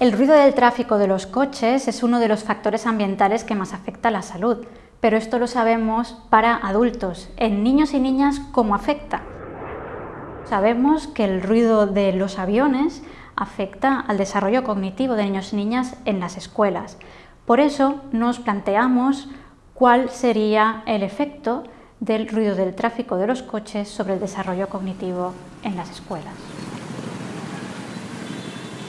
El ruido del tráfico de los coches es uno de los factores ambientales que más afecta a la salud, pero esto lo sabemos para adultos. En niños y niñas, ¿cómo afecta? Sabemos que el ruido de los aviones afecta al desarrollo cognitivo de niños y niñas en las escuelas. Por eso nos planteamos cuál sería el efecto del ruido del tráfico de los coches sobre el desarrollo cognitivo en las escuelas.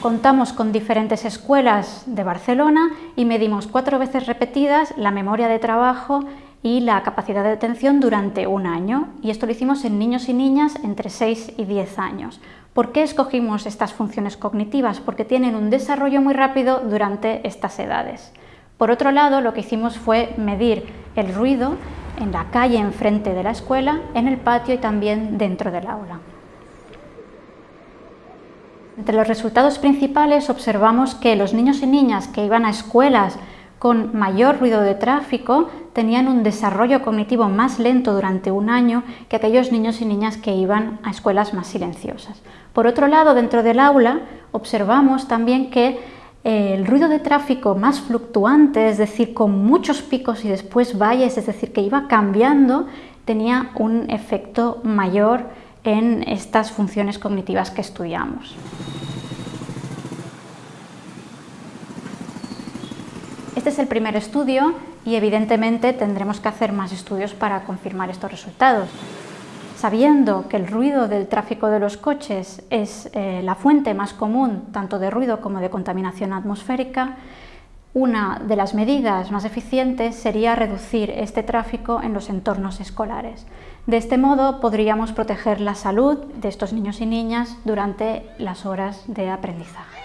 Contamos con diferentes escuelas de Barcelona y medimos cuatro veces repetidas la memoria de trabajo y la capacidad de atención durante un año. Y esto lo hicimos en niños y niñas entre 6 y 10 años. ¿Por qué escogimos estas funciones cognitivas? Porque tienen un desarrollo muy rápido durante estas edades. Por otro lado, lo que hicimos fue medir el ruido en la calle enfrente de la escuela, en el patio y también dentro del aula. Entre los resultados principales observamos que los niños y niñas que iban a escuelas con mayor ruido de tráfico tenían un desarrollo cognitivo más lento durante un año que aquellos niños y niñas que iban a escuelas más silenciosas. Por otro lado, dentro del aula observamos también que el ruido de tráfico más fluctuante, es decir, con muchos picos y después valles, es decir, que iba cambiando, tenía un efecto mayor en estas funciones cognitivas que estudiamos. Este es el primer estudio y evidentemente tendremos que hacer más estudios para confirmar estos resultados sabiendo que el ruido del tráfico de los coches es eh, la fuente más común tanto de ruido como de contaminación atmosférica, una de las medidas más eficientes sería reducir este tráfico en los entornos escolares. De este modo podríamos proteger la salud de estos niños y niñas durante las horas de aprendizaje.